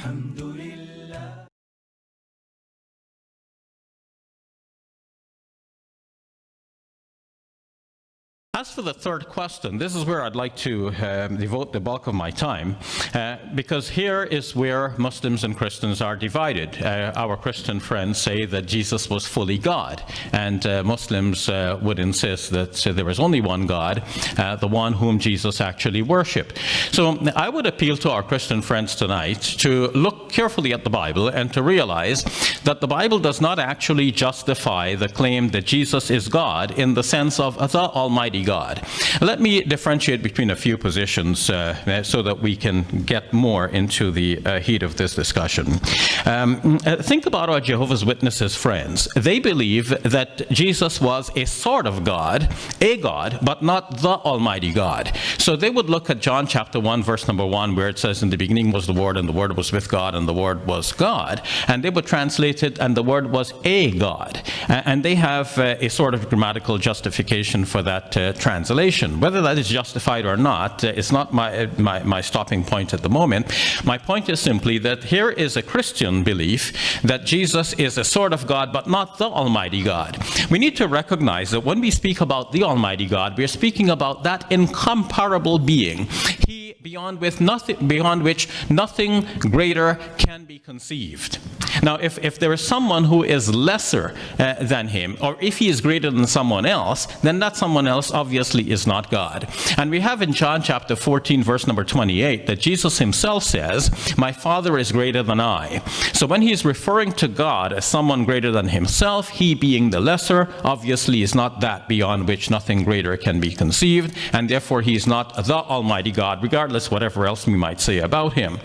الحمد لله As for the third question, this is where I'd like to um, devote the bulk of my time, uh, because here is where Muslims and Christians are divided. Uh, our Christian friends say that Jesus was fully God, and uh, Muslims uh, would insist that there is only one God, uh, the one whom Jesus actually worshipped. So I would appeal to our Christian friends tonight to look carefully at the Bible and to realize that the Bible does not actually justify the claim that Jesus is God in the sense of the Almighty God. Let me differentiate between a few positions uh, so that we can get more into the uh, heat of this discussion. Um, uh, think about our Jehovah's Witnesses friends. They believe that Jesus was a sort of God, a God, but not the Almighty God. So they would look at John chapter 1, verse number 1, where it says, In the beginning was the Word, and the Word was with God, and the Word was God. And they would translate it, and the Word was a God. And they have uh, a sort of grammatical justification for that uh, translation. Whether that is justified or not uh, is not my, uh, my, my stopping point at the moment. My point is simply that here is a Christian belief that Jesus is a sort of God, but not the Almighty God. We need to recognize that when we speak about the Almighty God, we are speaking about that incomparable being. He beyond, with nothing, beyond which nothing greater can be conceived. Now, if, if there is someone who is lesser uh, than him, or if he is greater than someone else, then that someone else obviously is not God. And we have in John chapter 14, verse number 28, that Jesus himself says, My Father is greater than I. So when he is referring to God as someone greater than himself, he being the lesser, obviously is not that beyond which nothing greater can be conceived, and therefore he is not the Almighty God, regardless whatever else we might say about him.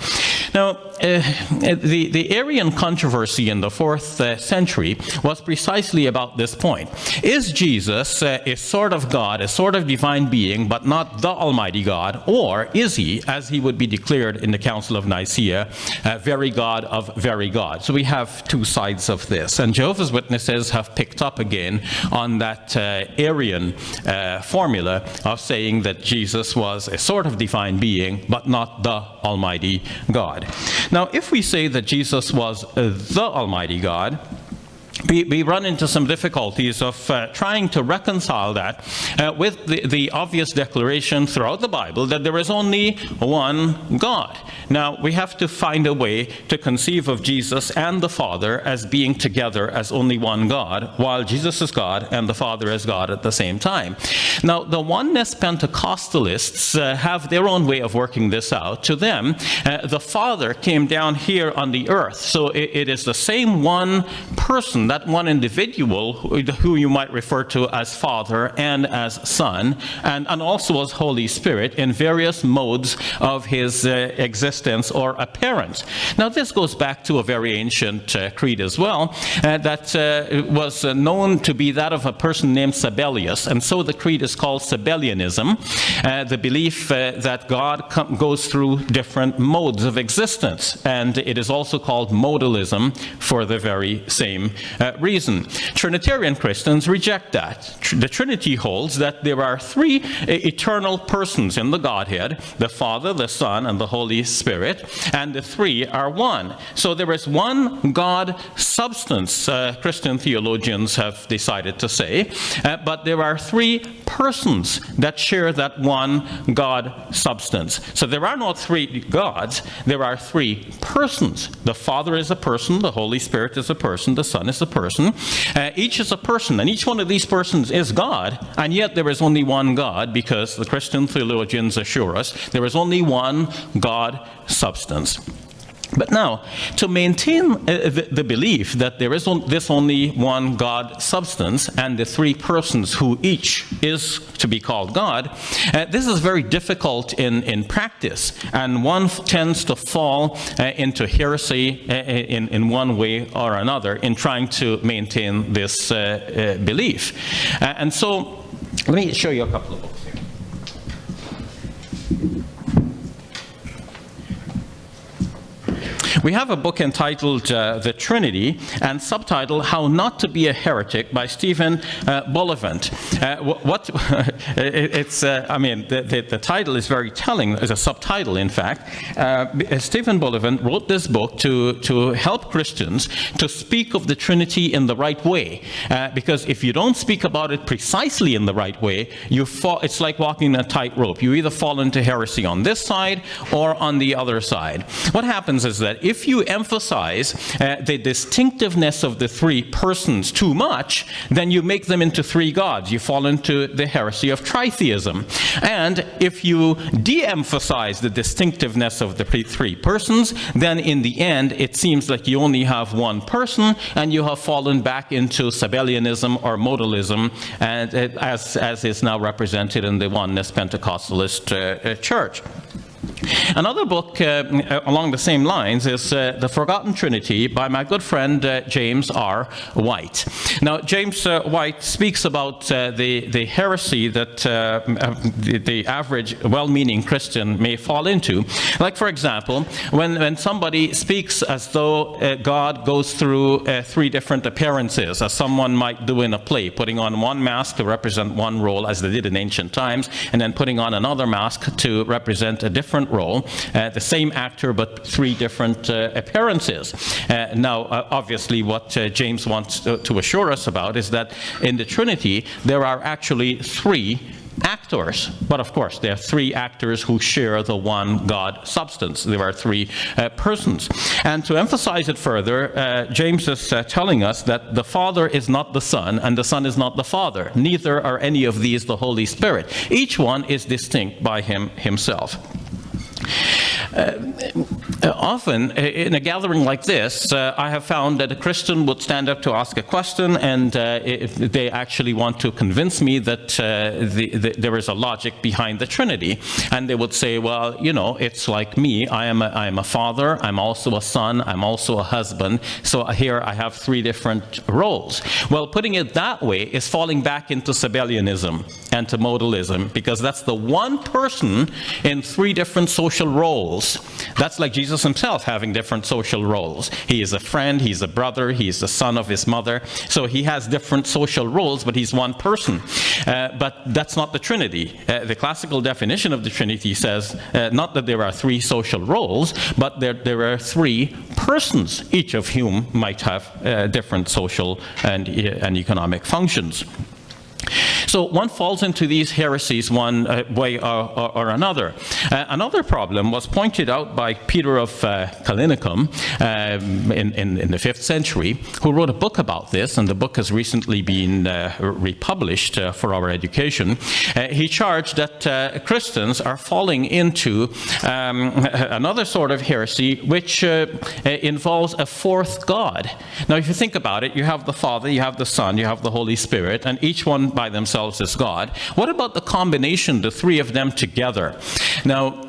Now, uh, the, the Arian controversy in the fourth uh, century was precisely about this point. Is Jesus uh, a sort of God, a sort of divine being, but not the Almighty God, or is he, as he would be declared in the Council of Nicaea, a very God of very God? So we have two sides of this. And Jehovah's Witnesses have picked up again on that uh, Arian uh, formula of saying that Jesus was a sort of divine being, but not the Almighty God. Now, if we say that Jesus was the Almighty God, we, we, run into some difficulties of uh, trying to reconcile that uh, with the, the, obvious declaration throughout the Bible that there is only one God. Now, we have to find a way to conceive of Jesus and the Father as being together as only one God, while Jesus is God and the Father is God at the same time. Now, the Oneness Pentecostalists uh, have their own way of working this out. To them, uh, the Father came down here on the earth, so it, it is the same one person, that one individual who, you might refer to as Father and as Son, and, and also as Holy Spirit in various modes of his uh, existence or appearance. Now this goes back to a very ancient uh, creed as well uh, that uh, was uh, known to be that of a person named Sabellius and so the creed is called Sabellianism, uh, the belief that God goes through different modes of existence and it is also called modalism for the very same reason. Trinitarian Christians reject that. Tr the Trinity holds that there are three eternal persons in the Godhead, the Father, the Son, and the Holy Spirit Spirit, and the three are one. So there is one God substance, uh, Christian theologians have decided to say, uh, but there are three persons that share that one God substance. So there are not three gods, there are three persons. The Father is a person, the Holy Spirit is a person, the Son is a person. Uh, each is a person, and each one of these persons is God, and yet there is only one God because the Christian theologians assure us there is only one God substance. But now, to maintain uh, the, the, belief that there is on, this only one God substance and the three persons who each is to be called God, uh, this is very difficult in, in practice. And one tends to fall uh, into heresy uh, in, in one way or another in trying to maintain this uh, uh, belief. and so, let me show you a couple of books here. We have a book entitled uh, The Trinity and subtitled How Not to Be a Heretic by Stephen uh. Uh, what, it's, uh, I mean, the, the, the, title is very telling, as a subtitle, in fact. Uh, Stephen Bullivant wrote this book to, to help Christians to speak of the Trinity in the right way. Uh, because if you don't speak about it precisely in the right way, you fall, it's like walking a tightrope. You either fall into heresy on this side or on the other side. What happens is that if you emphasize uh, the distinctiveness of the three persons too much, then you make them into three gods. You fall into the heresy of tritheism. And if you de-emphasize the distinctiveness of the three persons, then in the end, it seems like you only have one person, and you have fallen back into Sabellianism or modalism, and, uh, as, as is now represented in the Oneness Pentecostalist uh, uh church. Another book uh, along the same lines is uh, The Forgotten Trinity by my good friend uh, James R. White. Now, James uh, White speaks about uh, the, the heresy that uh, the, the, average well-meaning Christian may fall into. Like, for example, when, when somebody speaks as though God goes through three different appearances, as someone might do in a play, putting on one mask to represent one role, as they did in ancient times, and then putting on another mask to represent a different role, uh, the same actor but three different uh, appearances. Uh, now, uh, obviously, what uh, James wants to, to assure us about is that in the Trinity, there are actually three actors. But of course, there are three actors who share the one God substance. There are three uh, persons. And to emphasize it further, uh, James is uh, telling us that the Father is not the Son, and the Son is not the Father. Neither are any of these the Holy Spirit. Each one is distinct by him himself. Uh, often in a gathering like this, uh, I have found that a Christian would stand up to ask a question and uh, they actually want to convince me that uh, the, the, there is a logic behind the Trinity. And they would say, well, you know, it's like me. I am a, I am a father, I'm also a son, I'm also a husband. So here I have three different roles. Well, putting it that way is falling back into Sabellianism and to modalism because that's the one person in three different social roles. That's like Jesus himself having different social roles. He is a friend, he's a brother, he's the son of his mother. So he has different social roles, but he's one person. Uh, but that's not the Trinity. Uh, the classical definition of the Trinity says uh, not that there are three social roles, but there, there are three persons, each of whom might have uh, different social and, uh, and economic functions. So one falls into these heresies one uh, way or, or, or another. Uh, another problem was pointed out by Peter of uh, Callinicum um, in, in, in, the 5th century, who wrote a book about this, and the book has recently been uh, republished uh, for our education. Uh, he charged that Christians are falling into um, another sort of heresy, which involves a fourth God. Now, if you think about it, you have the Father, you have the Son, you have the Holy Spirit, and each one by themselves as God. What about the combination, the three of them together? Now,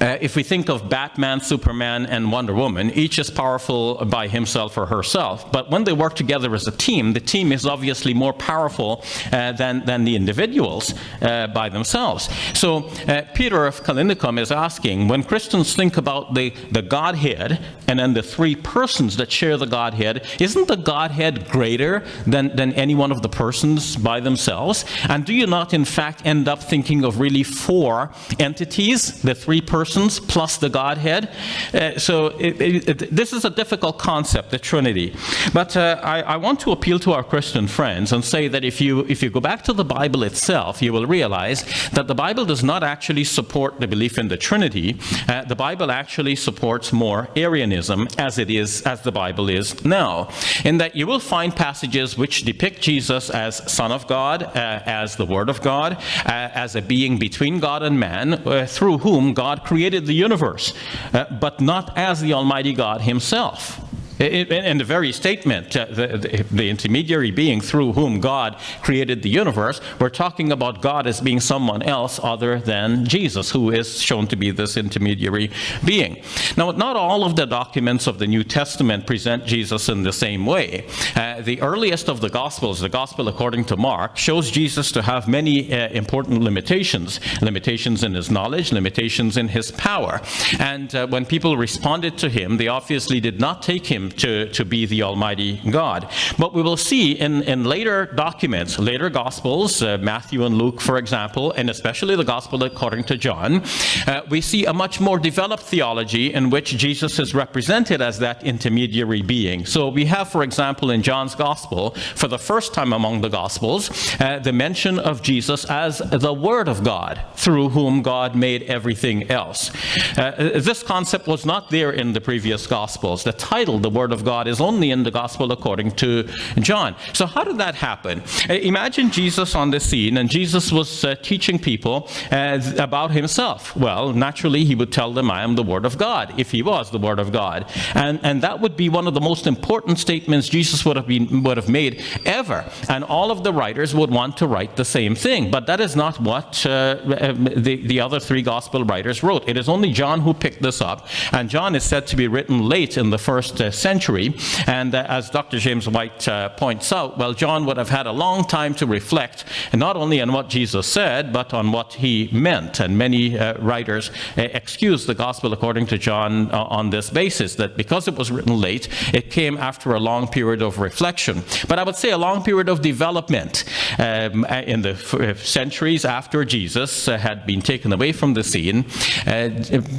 uh, if we think of Batman, Superman, and Wonder Woman, each is powerful by himself or herself. But when they work together as a team, the team is obviously more powerful uh, than, than the individuals uh, by themselves. So uh, Peter of Callinicum is asking, when Christians think about the, the Godhead and then the three persons that share the Godhead, isn't the Godhead greater than, than any one of the persons by themselves? And do you not, in fact, end up thinking of really four entities, the three persons persons plus the Godhead. Uh, so it, it, it, this is a difficult concept, the Trinity. But uh, I, I, want to appeal to our Christian friends and say that if you, if you go back to the Bible itself, you will realize that the Bible does not actually support the belief in the Trinity. Uh, the Bible actually supports more Arianism as it is, as the Bible is now. In that you will find passages which depict Jesus as Son of God, uh, as the Word of God, uh, as a being between God and man, uh, through whom God created the universe, uh, but not as the Almighty God himself. In the very statement, uh, the, the, intermediary being through whom God created the universe, we're talking about God as being someone else other than Jesus, who is shown to be this intermediary being. Now, not all of the documents of the New Testament present Jesus in the same way. Uh, the earliest of the Gospels, the Gospel according to Mark, shows Jesus to have many uh, important limitations. Limitations in his knowledge, limitations in his power. And uh, when people responded to him, they obviously did not take him to, to be the Almighty God. But we will see in, in later documents, later Gospels, uh, Matthew and Luke, for example, and especially the Gospel according to John, uh, we see a much more developed theology in which Jesus is represented as that intermediary being. So we have, for example, in John's Gospel, for the first time among the Gospels, uh, the mention of Jesus as the Word of God, through whom God made everything else. Uh, this concept was not there in the previous Gospels. The title, the Word of God is only in the gospel according to John. So how did that happen? Uh, imagine Jesus on the scene and Jesus was uh, teaching people uh, about himself. Well, naturally he would tell them, I am the Word of God, if he was the Word of God. And, and that would be one of the most important statements Jesus would have, been, would have made ever. And all of the writers would want to write the same thing. But that is not what uh, the, the other three gospel writers wrote. It is only John who picked this up. And John is said to be written late in the first uh, century. And uh, as Dr. James White uh, points out, well, John would have had a long time to reflect not only on what Jesus said, but on what he meant. And many uh, writers uh, excuse the gospel according to John uh, on this basis, that because it was written late, it came after a long period of reflection. But I would say a long period of development um, in the centuries after Jesus had been taken away from the scene.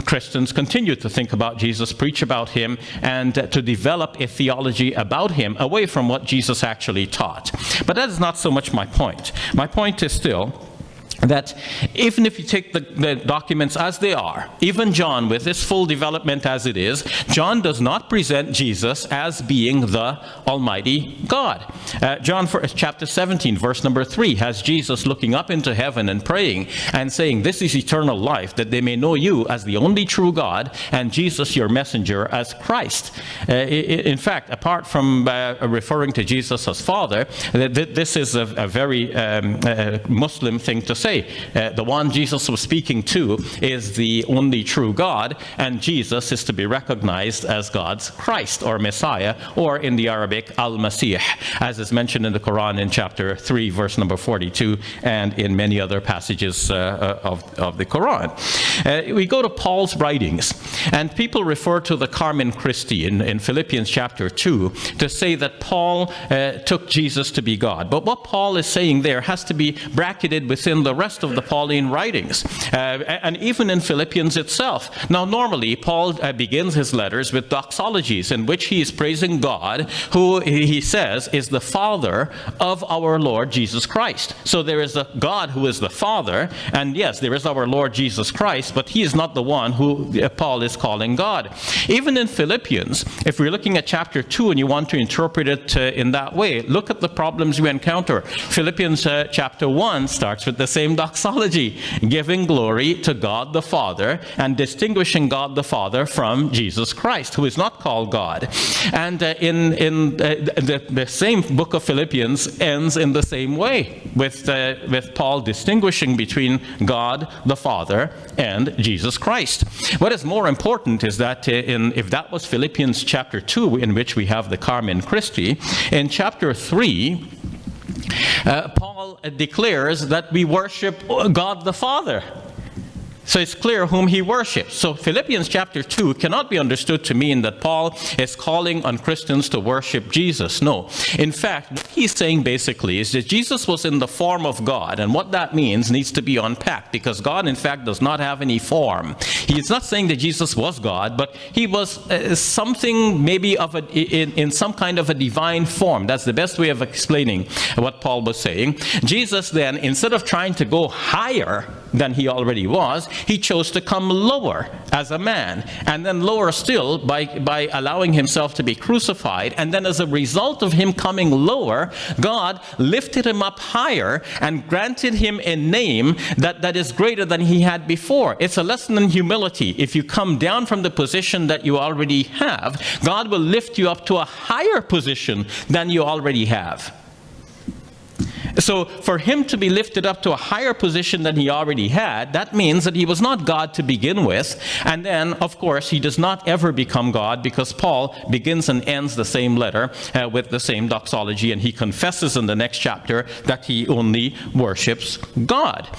Christians continued to think about Jesus, preach about him, and to develop a theology about him away from what Jesus actually taught. But that is not so much my point. My point is still that even if you take the, the, documents as they are, even John, with his full development as it is, John does not present Jesus as being the Almighty God. Uh, John for, chapter 17, verse number 3, has Jesus looking up into heaven and praying and saying, This is eternal life, that they may know you as the only true God and Jesus, your messenger, as Christ. Uh, in fact, apart from uh, referring to Jesus as Father, this is a, a very um, Muslim thing to say say uh, the one Jesus was speaking to is the only true God, and Jesus is to be recognized as God's Christ or Messiah, or in the Arabic, Al-Masih, as is mentioned in the Quran in chapter 3, verse number 42, and in many other passages uh, uh of, of the Quran. Uh, we go to Paul's writings, and people refer to the Carmen Christi in, in Philippians chapter 2 to say that Paul uh, took Jesus to be God. But what Paul is saying there has to be bracketed within the rest of the Pauline writings, uh, and even in Philippians itself. Now, normally, Paul uh, begins his letters with doxologies in which he is praising God, who he says is the Father of our Lord Jesus Christ. So there is a God who is the Father, and yes, there is our Lord Jesus Christ, but he is not the one who uh, Paul is calling God. Even in Philippians, if we're looking at chapter 2 and you want to interpret it uh, in that way, look at the problems we encounter. Philippians uh, chapter 1 starts with the same doxology, giving glory to God the Father and distinguishing God the Father from Jesus Christ, who is not called God. And uh, in, in uh, the, the, same book of Philippians ends in the same way, with, uh, with Paul distinguishing between God the Father and Jesus Christ. What is more important is that uh, in, if that was Philippians chapter 2, in which we have the Carmen Christi, in chapter 3, uh, Paul declares that we worship God the Father. So it's clear whom he worships. So Philippians chapter 2 cannot be understood to mean that Paul is calling on Christians to worship Jesus. No. In fact, what he's saying basically is that Jesus was in the form of God. And what that means needs to be unpacked because God, in fact, does not have any form. He's not saying that Jesus was God, but he was uh, something maybe of a, in, in some kind of a divine form. That's the best way of explaining what Paul was saying. Jesus then, instead of trying to go higher, than he already was, he chose to come lower as a man, and then lower still by, by allowing himself to be crucified. And then as a result of him coming lower, God lifted him up higher and granted him a name that, that is greater than he had before. It's a lesson in humility. If you come down from the position that you already have, God will lift you up to a higher position than you already have. So for him to be lifted up to a higher position than he already had, that means that he was not God to begin with. And then, of course, he does not ever become God because Paul begins and ends the same letter uh, with the same doxology, and he confesses in the next chapter that he only worships God.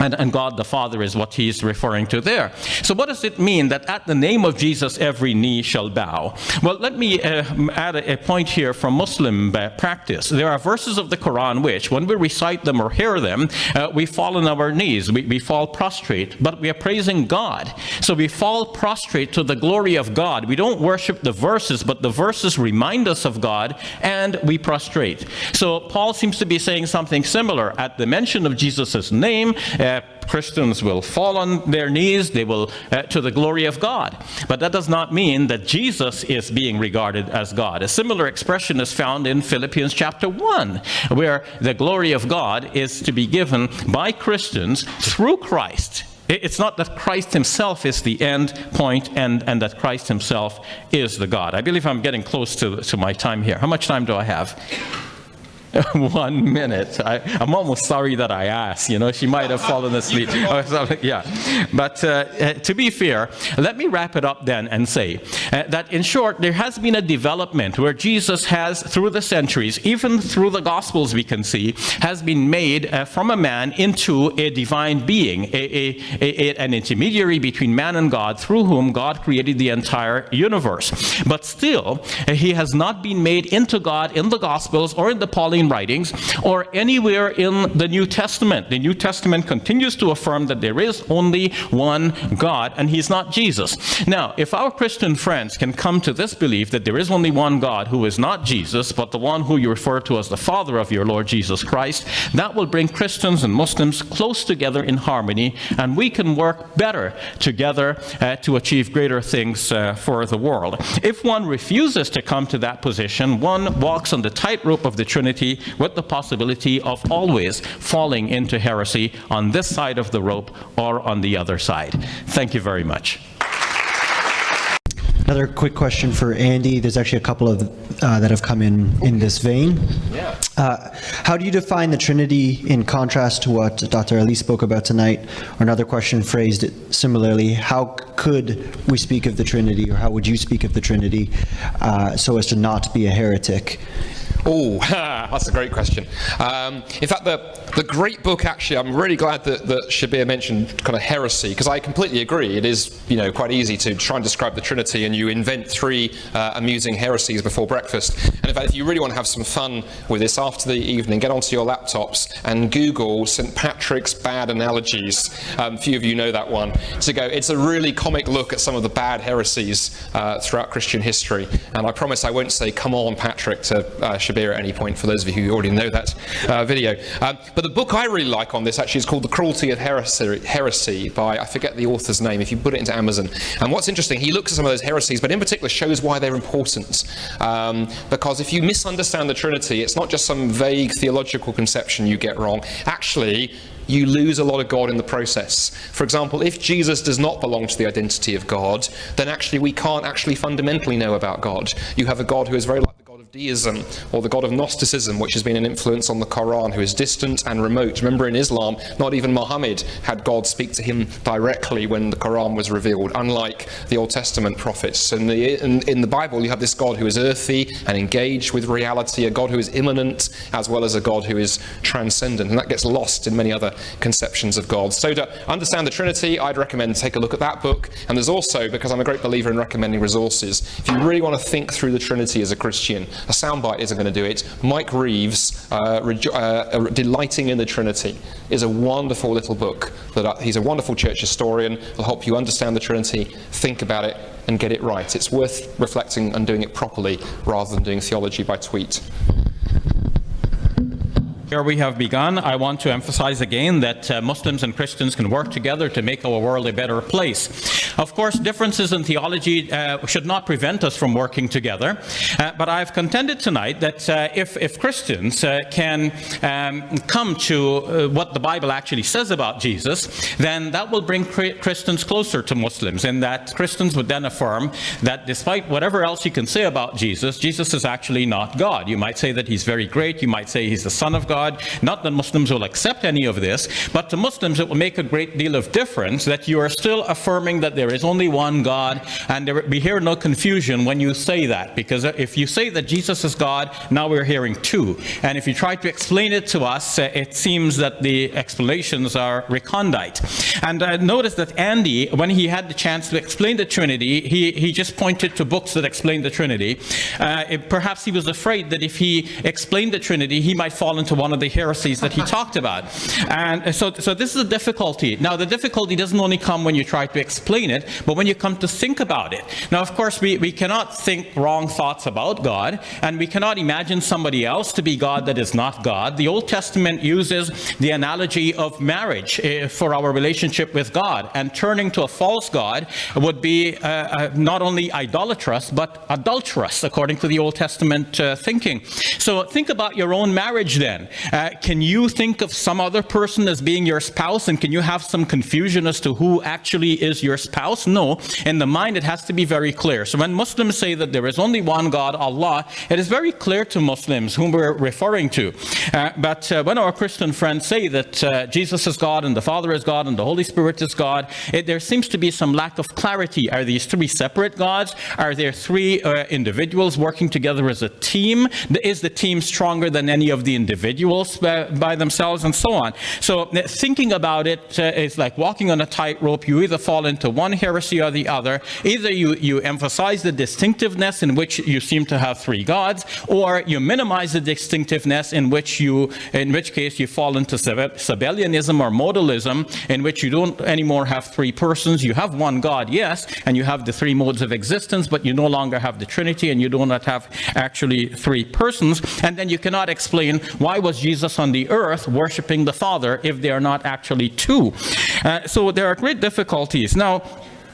And, and, God the Father is what he's referring to there. So what does it mean that at the name of Jesus every knee shall bow? Well, let me uh, add a, a, point here from Muslim uh, practice. There are verses of the Quran which, when we recite them or hear them, uh, we fall on our knees, we, we fall prostrate, but we are praising God. So we fall prostrate to the glory of God. We don't worship the verses, but the verses remind us of God, and we prostrate. So Paul seems to be saying something similar. At the mention of Jesus' name, uh, Christians will fall on their knees, they will, uh, to the glory of God. But that does not mean that Jesus is being regarded as God. A similar expression is found in Philippians chapter 1, where the glory of God is to be given by Christians through Christ. It's not that Christ himself is the end point and, and that Christ himself is the God. I believe I'm getting close to, to my time here. How much time do I have? one minute. I, am almost sorry that I asked. You know, she might have fallen asleep. yeah. But uh, uh, to be fair, let me wrap it up then and say uh, that in short, there has been a development where Jesus has, through the centuries, even through the Gospels we can see, has been made uh, from a man into a divine being, a, a, a, an intermediary between man and God, through whom God created the entire universe. But still, uh, he has not been made into God in the Gospels or in the Pauline Writings or anywhere in the New Testament. The New Testament continues to affirm that there is only one God and he's not Jesus. Now, if our Christian friends can come to this belief that there is only one God who is not Jesus, but the one who you refer to as the Father of your Lord Jesus Christ, that will bring Christians and Muslims close together in harmony and we can work better together uh, to achieve greater things uh, for the world. If one refuses to come to that position, one walks on the tightrope of the Trinity with the possibility of always falling into heresy on this side of the rope or on the other side. Thank you very much. Another quick question for Andy. There's actually a couple of uh, that have come in in this vein. Yeah. Uh, how do you define the Trinity in contrast to what Dr. Ally spoke about tonight? Or another question phrased similarly, how could we speak of the Trinity, or how would you speak of the Trinity uh, so as to not be a heretic? Oh, that's a great question. Um, in fact, the, the great book, actually, I'm really glad that, that Shabir mentioned kind of heresy, because I completely agree. It is, you know, quite easy to try and describe the Trinity, and you invent three uh, amusing heresies before breakfast. And in fact, if you really want to have some fun with this after the evening, get onto your laptops and Google St. Patrick's bad analogies. Um, few of you know that one. To go, it's a really comic look at some of the bad heresies uh, throughout Christian history. And I promise I won't say, come on, Patrick, to uh, Shabir at any point, for those of you who already know that uh, video. Um, but the book I really like on this actually is called The Cruelty of Heresy, Heresy by, I forget the author's name, if you put it into Amazon. And what's interesting, he looks at some of those heresies, but in particular shows why they're important. Um, because if you misunderstand the Trinity, it's not just some vague theological conception you get wrong. Actually, you lose a lot of God in the process. For example, if Jesus does not belong to the identity of God, then actually we can't actually fundamentally know about God. You have a God who is very like deism or the god of Gnosticism, which has been an influence on the Quran, who is distant and remote. Remember, in Islam, not even Muhammad had God speak to him directly when the Quran was revealed, unlike the Old Testament prophets. In the, in, in the Bible, you have this God who is earthy and engaged with reality, a God who is immanent, as well as a God who is transcendent. And that gets lost in many other conceptions of God. So to understand the Trinity, I'd recommend take a look at that book. And there's also, because I'm a great believer in recommending resources, if you really want to think through the Trinity as a Christian, a soundbite isn't going to do it. Mike Reeves, uh, uh, uh, Delighting in the Trinity, is a wonderful little book. That uh, He's a wonderful church historian. Will help you understand the Trinity, think about it, and get it right. It's worth reflecting and doing it properly rather than doing theology by tweet. Here we have begun. I want to emphasize again that uh, Muslims and Christians can work together to make our world a better place. Of course, differences in theology uh, should not prevent us from working together, uh, but I've contended tonight that uh, if, if, Christians uh, can um, come to uh, what the Bible actually says about Jesus, then that will bring Christians closer to Muslims, in that Christians would then affirm that despite whatever else you can say about Jesus, Jesus is actually not God. You might say that he's very great, you might say he's the Son of God, God. Not that Muslims will accept any of this, but to Muslims it will make a great deal of difference that you are still affirming that there is only one God, and there will be here no confusion when you say that, because if you say that Jesus is God, now we're hearing two. And if you try to explain it to us, uh, it seems that the explanations are recondite. And I noticed that Andy, when he had the chance to explain the Trinity, he, he just pointed to books that explain the Trinity. Uh, it, perhaps he was afraid that if he explained the Trinity, he might fall into one one of the heresies that he talked about. And so, so this is a difficulty. Now, the difficulty doesn't only come when you try to explain it, but when you come to think about it. Now, of course, we, we cannot think wrong thoughts about God, and we cannot imagine somebody else to be God that is not God. The Old Testament uses the analogy of marriage uh, for our relationship with God, and turning to a false God would be uh, uh, not only idolatrous, but adulterous, according to the Old Testament uh, thinking. So think about your own marriage then. Uh, can you think of some other person as being your spouse and can you have some confusion as to who actually is your spouse? No. In the mind, it has to be very clear. So when Muslims say that there is only one God, Allah, it is very clear to Muslims whom we're referring to. Uh, but uh, when our Christian friends say that uh, Jesus is God and the Father is God and the Holy Spirit is God, it, there seems to be some lack of clarity. Are these three separate gods? Are there three uh, individuals working together as a team? Is the team stronger than any of the individuals? Individuals by, themselves and so on. So uh, thinking about it uh, is like walking on a tightrope. You either fall into one heresy or the other. Either you, you emphasize the distinctiveness in which you seem to have three gods, or you minimize the distinctiveness in which you, in which case you fall into Sabellianism or modalism, in which you don't anymore have three persons. You have one God, yes, and you have the three modes of existence, but you no longer have the Trinity and you do not have actually three persons. And then you cannot explain why was Jesus on the earth worshiping the Father if they are not actually two? Uh, so there are great difficulties. Now,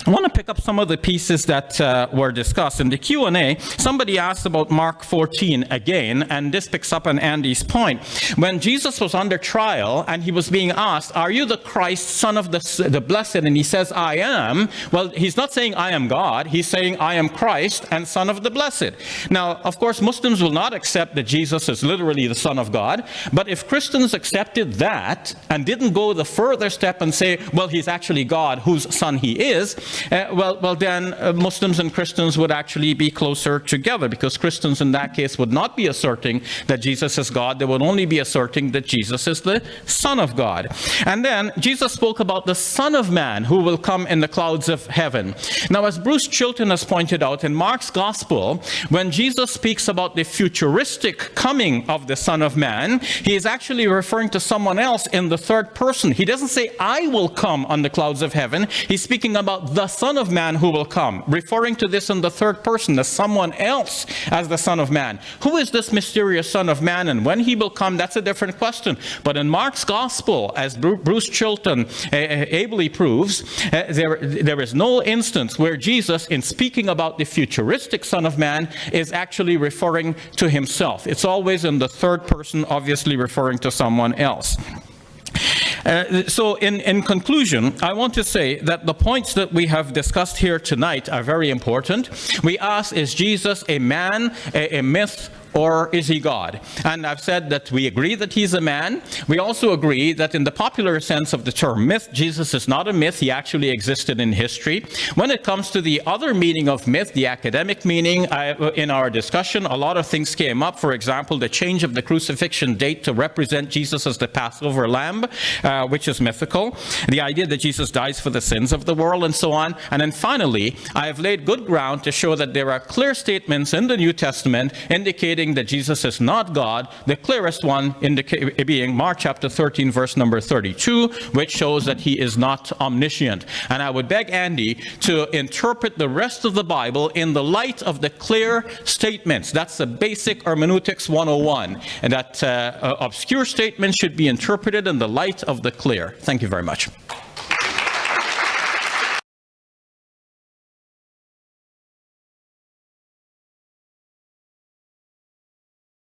I want to pick up some of the pieces that uh, were discussed. In the Q&A, somebody asked about Mark 14 again, and this picks up on Andy's point. When Jesus was under trial and he was being asked, are you the Christ, son of the, the blessed? And he says, I am. Well, he's not saying I am God. He's saying I am Christ and son of the blessed. Now, of course, Muslims will not accept that Jesus is literally the son of God. But if Christians accepted that and didn't go the further step and say, well, he's actually God whose son he is, uh, well, well, then uh, Muslims and Christians would actually be closer together because Christians in that case would not be asserting that Jesus is God. They would only be asserting that Jesus is the Son of God. And then Jesus spoke about the Son of Man who will come in the clouds of heaven. Now, as Bruce Chilton has pointed out in Mark's Gospel, when Jesus speaks about the futuristic coming of the Son of Man, he is actually referring to someone else in the third person. He doesn't say, I will come on the clouds of heaven. He's speaking about the the Son of Man who will come, referring to this in the third person, as someone else as the Son of Man. Who is this mysterious Son of Man and when he will come, that's a different question. But in Mark's Gospel, as Bruce Chilton ably proves, uh, there, there is no instance where Jesus, in speaking about the futuristic Son of Man, is actually referring to himself. It's always in the third person, obviously referring to someone else. Uh, so in, in conclusion, I want to say that the points that we have discussed here tonight are very important. We ask, is Jesus a man, a, a myth, or is he God? And I've said that we agree that he's a man. We also agree that in the popular sense of the term myth, Jesus is not a myth. He actually existed in history. When it comes to the other meaning of myth, the academic meaning, I, in our discussion, a lot of things came up. For example, the change of the crucifixion date to represent Jesus as the Passover lamb, uh, which is mythical. The idea that Jesus dies for the sins of the world and so on. And then finally, I have laid good ground to show that there are clear statements in the New Testament indicating indicating that Jesus is not God, the clearest one being Mark chapter 13, verse number 32, which shows that he is not omniscient. And I would beg Andy to interpret the rest of the Bible in the light of the clear statements. That's the basic hermeneutics 101. And that uh, obscure statements should be interpreted in the light of the clear. Thank you very much.